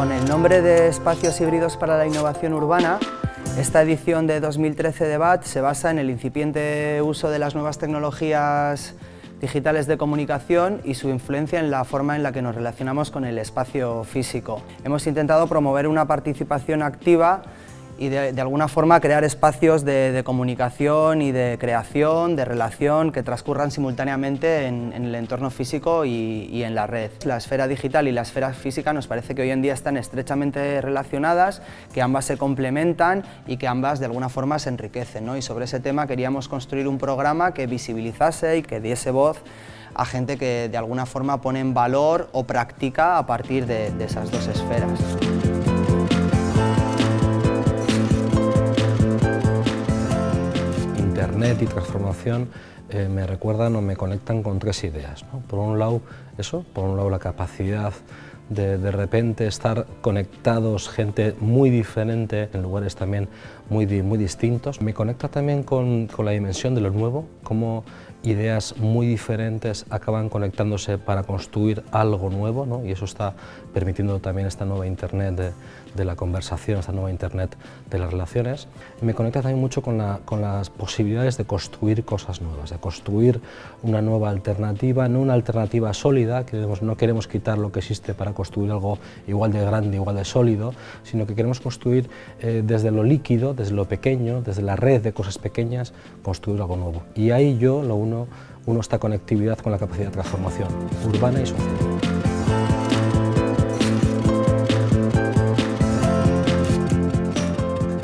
Con el nombre de Espacios Híbridos para la Innovación Urbana, esta edición de 2013 de BAT se basa en el incipiente uso de las nuevas tecnologías digitales de comunicación y su influencia en la forma en la que nos relacionamos con el espacio físico. Hemos intentado promover una participación activa y de, alguna forma crear espacios de, comunicación y de creación, de relación que transcurran simultáneamente en, el entorno físico y, en la red. La esfera digital y la esfera física nos parece que hoy en día están estrechamente relacionadas, que ambas se complementan y que ambas de alguna forma se enriquecen. Y sobre ese tema queríamos construir un programa que visibilizase y que diese voz a gente que de alguna forma pone en valor o practica a partir de esas dos esferas. Y transformación eh, me recuerdan o me conectan con tres ideas. Por un lado, eso, por un lado la capacidad de de repente estar conectados, gente muy diferente, en lugares también muy, muy distintos. Me conecta también con, con la dimensión de lo nuevo, cómo ideas muy diferentes acaban conectándose para construir algo nuevo ¿no? y eso está permitiendo también esta nueva Internet de, de, la conversación, esta nueva Internet de las relaciones. me conecta también mucho con, la, con, las posibilidades de construir cosas nuevas, de construir una nueva alternativa, no una alternativa sólida, que no queremos quitar lo que existe para construir algo igual de grande, igual de sólido, sino que queremos construir eh, desde lo líquido, desde lo pequeño, desde la red de cosas pequeñas, construir algo nuevo. Y ahí yo lo uno, uno esta conectividad con la capacidad de transformación urbana y social.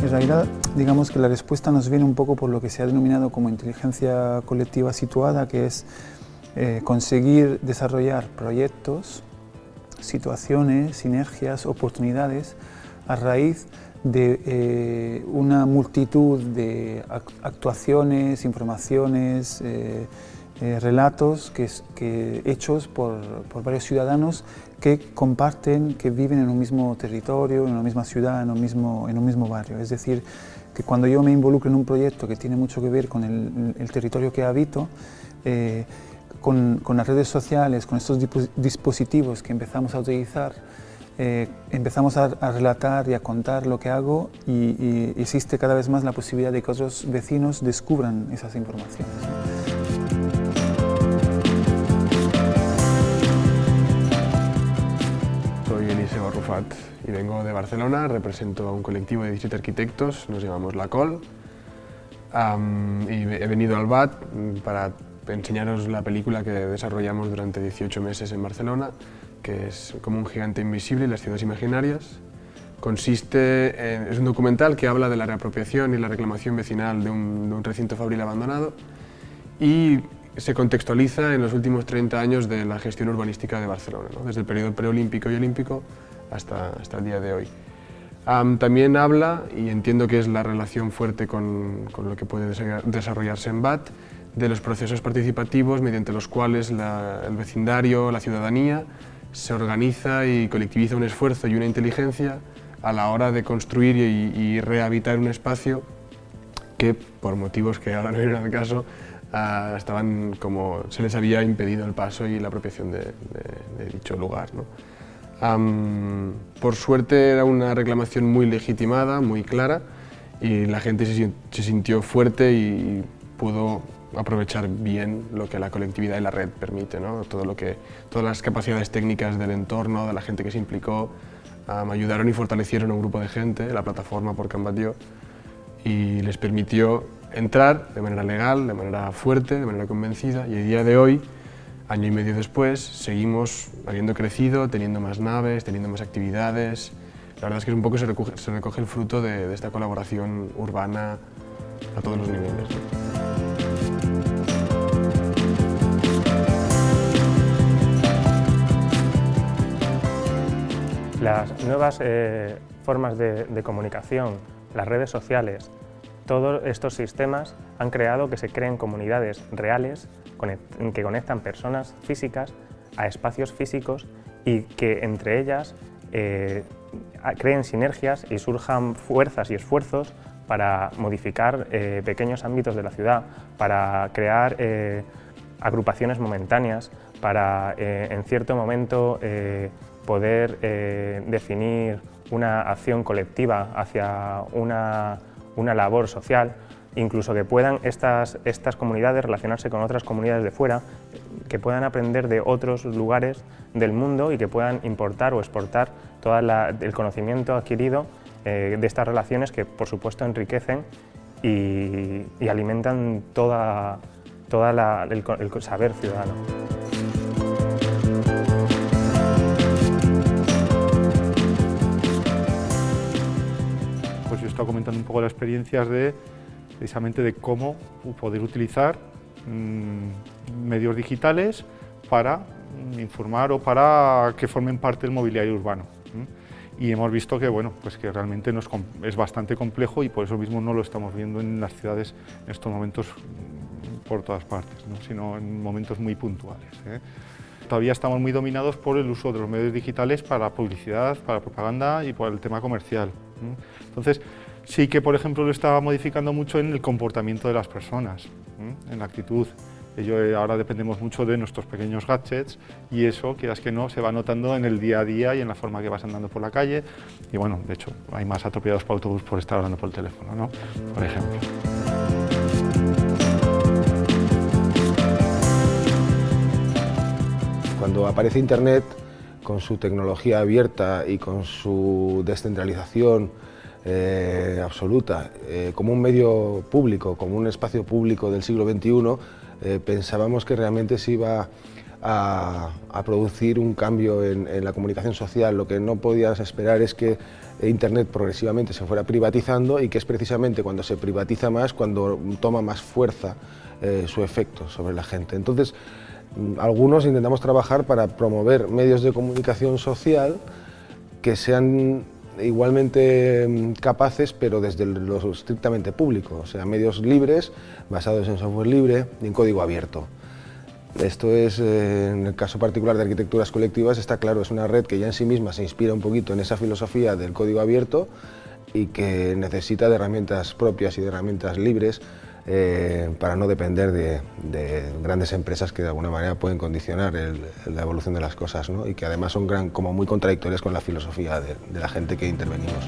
En realidad, digamos que la respuesta nos viene un poco por lo que se ha denominado como inteligencia colectiva situada, que es eh, conseguir desarrollar proyectos, situaciones, sinergias, oportunidades a raíz de eh, una multitud de actuaciones, informaciones, eh, eh, relatos que, hechos por, varios ciudadanos que comparten, que viven en un mismo territorio, en una misma ciudad, en un mismo, en un mismo barrio. Es decir, que cuando yo me involucro en un proyecto que tiene mucho que ver con el, territorio que habito, con, con, las redes sociales, con estos dispositivos que empezamos a utilizar, eh, empezamos a, relatar y a contar lo que hago y, existe cada vez más la posibilidad de que otros vecinos descubran esas informaciones. Soy Eliseo Rufat y vengo de Barcelona, represento a un colectivo de 17 arquitectos, nos llamamos La Col, y he venido al BAT para enseñaros la película que desarrollamos durante 18 meses en Barcelona que es como un gigante invisible y las ciudades imaginarias. Consiste en, es un documental que habla de la reapropiación y la reclamación vecinal de un, recinto fabril abandonado y se contextualiza en los últimos 30 años de la gestión urbanística de Barcelona, desde el periodo preolímpico y olímpico hasta, hasta el día de hoy. también habla, y entiendo que es la relación fuerte con, con, lo que puede desarrollarse en BAT, de los procesos participativos mediante los cuales el vecindario, la ciudadanía, se organiza y colectiviza un esfuerzo y una inteligencia a la hora de construir y, rehabitar un espacio que, por motivos que ahora no vienen al caso, ah, estaban como se les había impedido el paso y la apropiación de, dicho lugar. por suerte era una reclamación muy legitimada, muy clara, y la gente se, sintió fuerte y pudo aprovechar bien lo que la colectividad y la red permite, ¿no? Todo lo que, todas las capacidades técnicas del entorno, de la gente que se implicó, me ayudaron y fortalecieron a un grupo de gente, la plataforma por Cambatio, y les permitió entrar de manera legal, de manera fuerte, de manera convencida, y el día de hoy, año y medio después, seguimos habiendo crecido, teniendo más naves, teniendo más actividades. La verdad es que un poco se recoge, se recoge el fruto de, esta colaboración urbana a todos los niveles. Las nuevas eh, formas de, comunicación, las redes sociales, todos estos sistemas han creado que se creen comunidades reales que conectan personas físicas a espacios físicos y que entre ellas eh, creen sinergias y surjan fuerzas y esfuerzos para modificar eh, pequeños ámbitos de la ciudad, para crear agrupaciones momentáneas, para en cierto momento poder eh, definir una acción colectiva hacia una, una, labor social, incluso que puedan estas, estas comunidades relacionarse con otras comunidades de fuera, que puedan aprender de otros lugares del mundo y que puedan importar o exportar todo el conocimiento adquirido eh, de estas relaciones que por supuesto enriquecen y, alimentan toda, toda el, el saber ciudadano. Estado comentando un poco las experiencias de precisamente de cómo poder utilizar mm, medios digitales para mm, informar o para que formen parte del mobiliario urbano y hemos visto que, bueno, pues que realmente nos, es bastante complejo y por eso mismo no lo estamos viendo en las ciudades en estos momentos mm, por todas partes, sino en momentos muy puntuales. ¿eh? Todavía estamos muy dominados por el uso de los medios digitales para publicidad, para propaganda y por el tema comercial. Entonces, sí que, por ejemplo, lo estaba modificando mucho en el comportamiento de las personas, en la actitud. Eh, ahora dependemos mucho de nuestros pequeños gadgets y eso, quieras que no, se va notando en el día a día y en la forma que vas andando por la calle. Y bueno, de hecho, hay más atropellados por autobús por estar hablando por el teléfono, ¿no? Por ejemplo. Cuando aparece Internet, con su tecnología abierta y con su descentralización eh, absoluta, eh, como un medio público, como un espacio público del siglo XXI, eh, pensábamos que realmente se iba a, producir un cambio en, la comunicación social. Lo que no podías esperar es que Internet progresivamente se fuera privatizando y que es precisamente cuando se privatiza más, cuando toma más fuerza su efecto sobre la gente. Entonces, mm, algunos intentamos trabajar para promover medios de comunicación social que sean igualmente mm, capaces, pero desde lo estrictamente público, o sea, medios libres, basados en software libre y en código abierto. Esto es, eh, en el caso particular de arquitecturas colectivas, está claro, es una red que ya en sí misma se inspira un poquito en esa filosofía del código abierto y que necesita de herramientas propias y de herramientas libres eh, para no depender de, grandes empresas que de alguna manera pueden condicionar la evolución de las cosas y que además son como muy contradictorias con la filosofía de la gente que intervenimos.